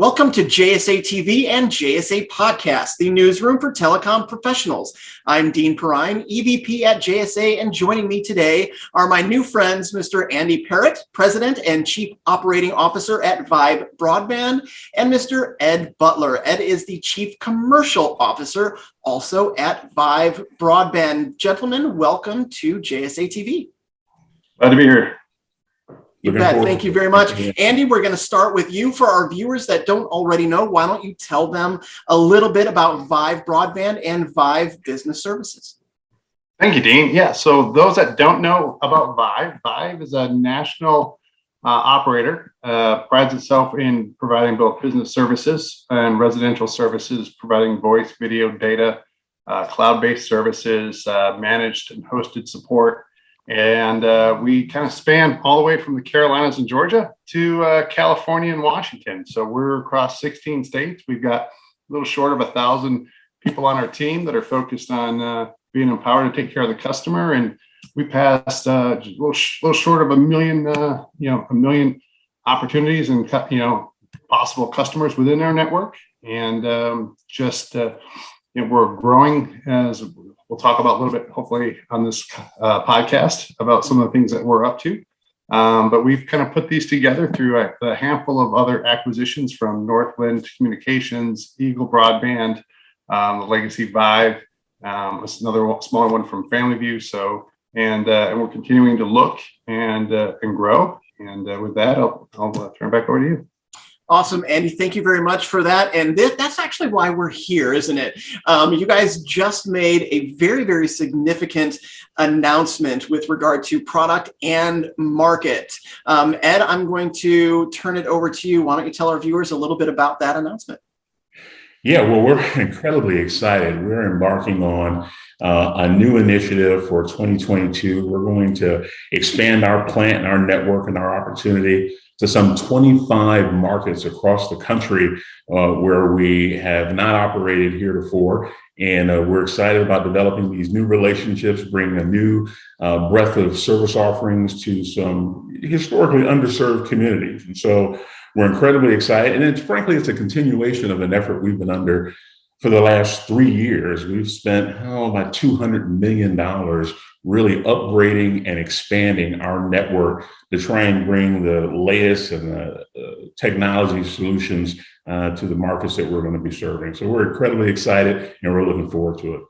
Welcome to JSA TV and JSA Podcast, the newsroom for telecom professionals. I'm Dean Perrine, EVP at JSA, and joining me today are my new friends, Mr. Andy Parrott, President and Chief Operating Officer at Vyve Broadband, and Mr. Ed Butler. Ed is the Chief Commercial Officer, also at Vyve Broadband. Gentlemen, welcome to JSA TV. Glad to be here. You bet. Thank you very much. Andy, we're going to start with you. For our viewers that don't already know, why don't you tell them a little bit about Vyve Broadband and Vyve Business Services? Thank you, Dean. Yeah, so those that don't know about Vyve, Vyve is a national uh, operator, uh, prides itself in providing both business services and residential services, providing voice, video, data, uh, cloud-based services, uh, managed and hosted support, and uh, we kind of span all the way from the Carolinas and Georgia to uh, California and Washington. So we're across 16 states. We've got a little short of a thousand people on our team that are focused on uh, being empowered to take care of the customer. And we passed uh, a little, little, short of a million, uh, you know, a million opportunities and, you know, possible customers within our network. And um, just, uh, you know, we're growing as we'll talk about a little bit, hopefully on this uh, podcast about some of the things that we're up to. Um, but we've kind of put these together through a, a, handful of other acquisitions from Northland Communications, Eagle Broadband, um, Legacy Vyve, um, another smaller one from Family View. So, and, uh, and we're continuing to look and, uh, and grow. And uh, with that, I'll, I'll uh, turn it back over to you. Awesome, Andy. Thank you very much for that. And this, that's actually why we're here, isn't it? Um, you guys just made a very, very significant announcement with regard to product and market. Um, Ed, I'm going to turn it over to you. Why don't you tell our viewers a little bit about that announcement? Yeah, well, we're incredibly excited. We're embarking on uh, a new initiative for 2022. We're going to expand our plant and our network and our opportunity to some 25 markets across the country uh, where we have not operated heretofore. And uh, we're excited about developing these new relationships, bringing a new uh, breadth of service offerings to some historically underserved communities. And so we're incredibly excited. And it's frankly, it's a continuation of an effort we've been under for the last three years. We've spent oh, about $200 million really upgrading and expanding our network to try and bring the latest and the uh, technology solutions uh, to the markets that we're going to be serving. So we're incredibly excited and we're looking forward to it.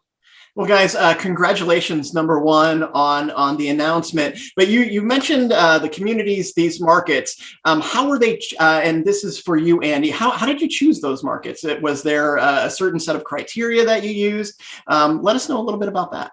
Well, guys, uh, congratulations, number one, on on the announcement. But you you mentioned uh, the communities, these markets. Um, how were they? Uh, and this is for you, Andy. How how did you choose those markets? It was there a certain set of criteria that you used? Um, let us know a little bit about that.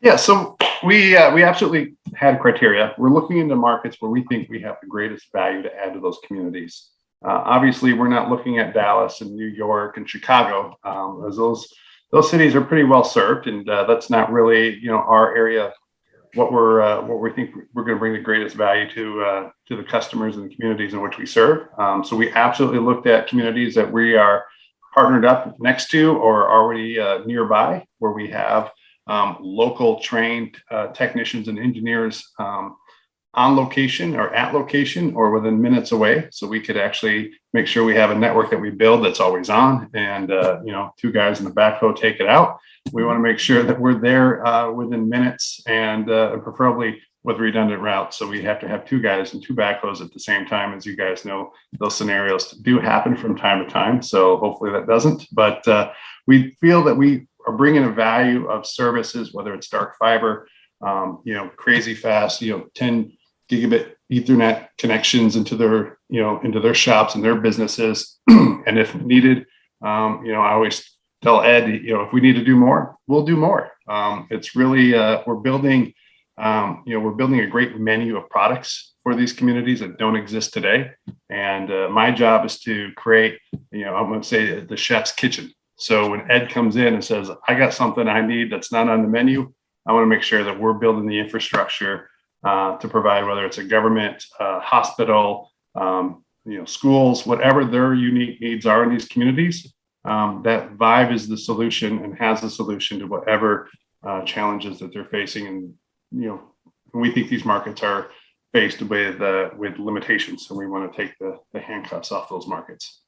Yeah, so we uh, we absolutely had criteria. We're looking into markets where we think we have the greatest value to add to those communities. Uh, obviously, we're not looking at Dallas and New York and Chicago, um, as those those cities are pretty well served, and uh, that's not really you know our area. What we're uh, what we think we're going to bring the greatest value to uh, to the customers and the communities in which we serve. Um, so we absolutely looked at communities that we are partnered up next to or already uh, nearby, where we have um, local trained uh, technicians and engineers um, on location or at location or within minutes away. So we could actually make sure we have a network that we build that's always on and, uh, you know, two guys in the backhoe take it out. We want to make sure that we're there uh, within minutes and uh, preferably with redundant routes. So we have to have two guys and two backhoes at the same time. As you guys know, those scenarios do happen from time to time. So hopefully that doesn't. But uh, we feel that we are bringing a value of services, whether it's dark fiber, um, you know, crazy fast, you know, 10 gigabit ethernet connections into their, you know, into their shops and their businesses. and if needed, um, you know, I always tell Ed, you know, if we need to do more, we'll do more. Um, it's really, uh, we're building, um, you know, we're building a great menu of products for these communities that don't exist today. And uh, my job is to create, you know, I'm going to say the chef's kitchen. So when Ed comes in and says, I got something I need that's not on the menu, I want to make sure that we're building the infrastructure uh, to provide, whether it's a government, uh, hospital, um, you know, schools, whatever their unique needs are in these communities, um, that Vyve is the solution and has the solution to whatever uh, challenges that they're facing. And, you know, we think these markets are faced with uh, with limitations. So we want to take the, the handcuffs off those markets.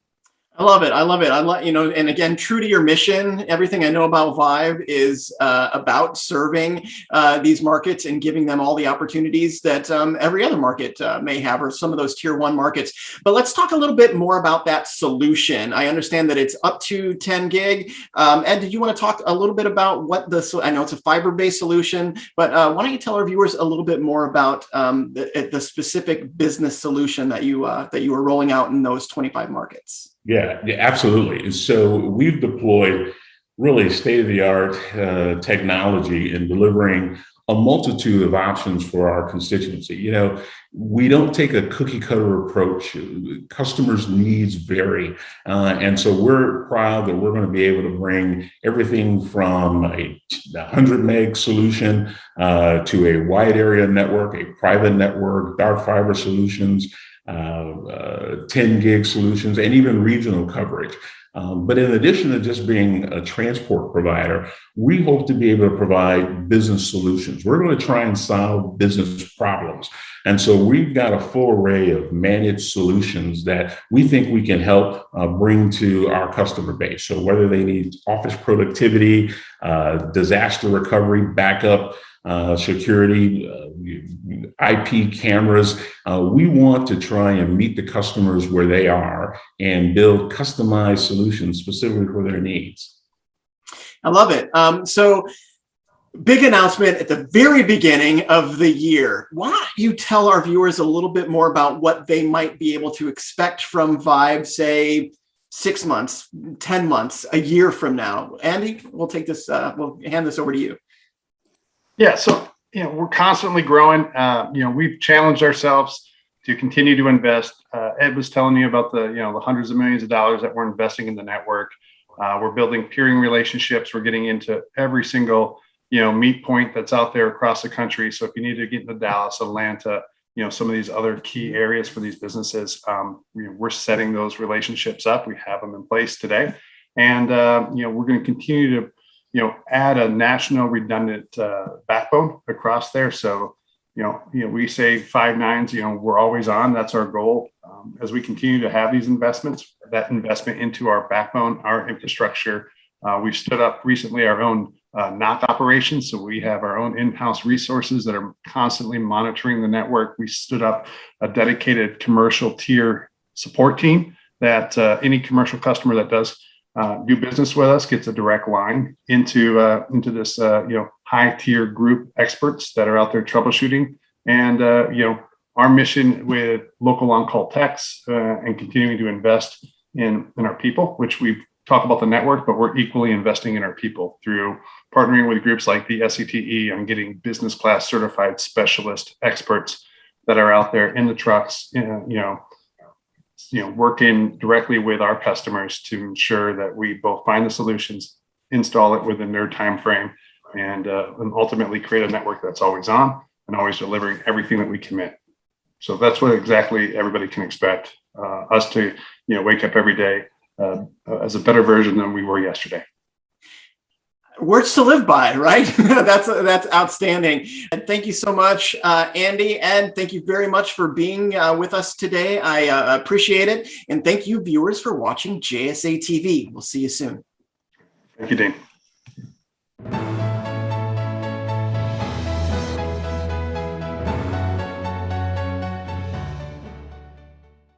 I love it. I love it. I love, you know, and again, true to your mission, everything I know about Vyve is uh, about serving uh, these markets and giving them all the opportunities that um, every other market uh, may have, or some of those tier one markets. But let's talk a little bit more about that solution. I understand that it's up to 10 gig. Um, Ed, did you want to talk a little bit about what the, I know it's a fiber-based solution, but uh, why don't you tell our viewers a little bit more about um, the, the specific business solution that you, uh, that you are rolling out in those 25 markets? Yeah, yeah, absolutely. So we've deployed really state-of-the-art uh, technology in delivering a multitude of options for our constituency. You know, we don't take a cookie cutter approach. Customers' needs vary. Uh, and so we're proud that we're going to be able to bring everything from a 100 meg solution uh, to a wide area network, a private network, dark fiber solutions, uh, uh, 10 gig solutions, and even regional coverage. Um, but in addition to just being a transport provider, we hope to be able to provide business solutions. We're going to try and solve business problems. And so we've got a full array of managed solutions that we think we can help uh, bring to our customer base. So whether they need office productivity, uh, disaster recovery, backup, security, uh, IP cameras. Uh, we want to try and meet the customers where they are and build customized solutions specifically for their needs. I love it. Um, so big announcement at the very beginning of the year. Why don't you tell our viewers a little bit more about what they might be able to expect from Vyve, say, six months, 10 months, a year from now? Andy, we'll take this, uh, we'll hand this over to you. Yeah, so you know we're constantly growing. Uh, you know we've challenged ourselves to continue to invest. Uh, Ed was telling you about the you know the hundreds of millions of dollars that we're investing in the network. Uh, we're building peering relationships. We're getting into every single you know meet point that's out there across the country. So if you need to get into Dallas, Atlanta, you know some of these other key areas for these businesses, um, we, are setting those relationships up. We have them in place today, and uh, you know we're going to continue to you know, add a national redundant uh, backbone across there. So, you know, you know, we say five nines, you know, we're always on. That's our goal. Um, as we continue to have these investments, that investment into our backbone, our infrastructure. Uh, we've stood up recently our own uh, NOC operations. So we have our own in-house resources that are constantly monitoring the network. We stood up a dedicated commercial tier support team that uh, any commercial customer that does uh, do business with us gets a direct line into uh, into this uh, you know high tier group experts that are out there troubleshooting. And uh, you know our mission with local on call techs uh, and continuing to invest in in our people which we talk about the network but we're equally investing in our people through partnering with groups like the SCTE on getting business class certified specialist experts that are out there in the trucks you know you know, working directly with our customers to ensure that we both find the solutions, install it within their time frame, and, uh, and ultimately create a network that's always on and always delivering everything that we commit. So that's what exactly everybody can expect uh, us to, you know, wake up every day uh, as a better version than we were yesterday words to live by, right? that's that's outstanding. And thank you so much, uh, Andy. And thank you very much for being uh, with us today. I uh, appreciate it. And thank you, viewers, for watching JSA TV. We'll see you soon. Thank you, Dean.